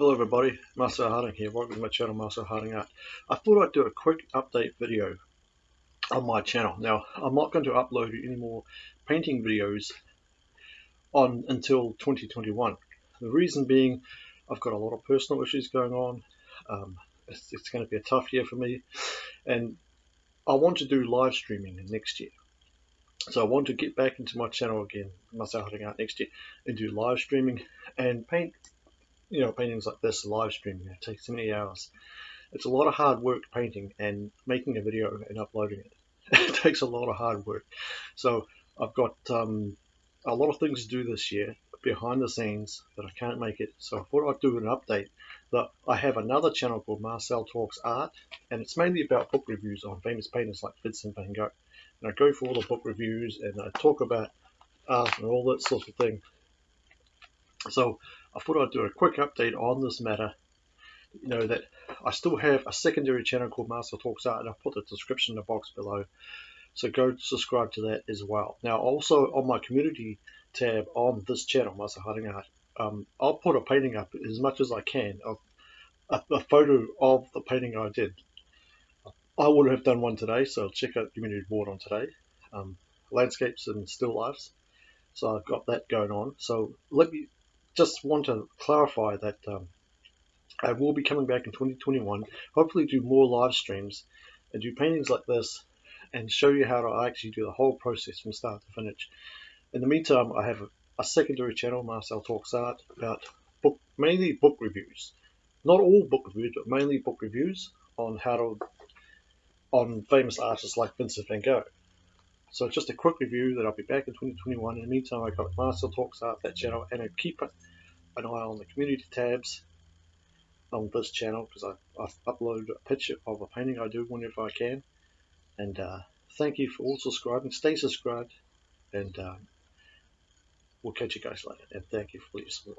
Hello everybody, Marcel Harding here, welcome to my channel Marcel Harding Art. I thought I'd do a quick update video on my channel. Now, I'm not going to upload any more painting videos on until 2021. The reason being, I've got a lot of personal issues going on. Um, it's, it's going to be a tough year for me, and I want to do live streaming next year. So I want to get back into my channel again, Marcel Harding Art next year, and do live streaming and paint you know, paintings like this live streaming. It takes many hours. It's a lot of hard work painting and making a video and uploading it. it takes a lot of hard work. So I've got um, a lot of things to do this year behind the scenes that I can't make it. So I thought I'd do an update that I have another channel called Marcel Talks Art, and it's mainly about book reviews on famous painters like Vincent van Gogh. And I go through all the book reviews and I talk about art and all that sort of thing. So I thought I'd do a quick update on this matter. You know that I still have a secondary channel called Marcel Talks Art, and I'll put the description in the box below. So go subscribe to that as well. Now, also on my community tab on this channel, Marcel Harding Art, um, I'll put a painting up as much as I can of a, a photo of the painting I did. I would have done one today, so check out the community board on today. Um, landscapes and still lifes. So I've got that going on. So let me just want to clarify that um, I will be coming back in 2021, hopefully do more live streams and do paintings like this and show you how to actually do the whole process from start to finish. In the meantime, I have a, secondary channel, Marcel Talks Art, about book, mainly book reviews. Not all book reviews, but mainly book reviews on how to, on famous artists like Vincent van Gogh. So just a quick review that I'll be back in 2021. In the meantime, I've got Marcel Talks Art, that channel, and I keep an eye on the community tabs on this channel because I, I upload a picture of a painting I do whenever I can. And uh, thank you for all subscribing. Stay subscribed, and um, we'll catch you guys later. And thank you for your support.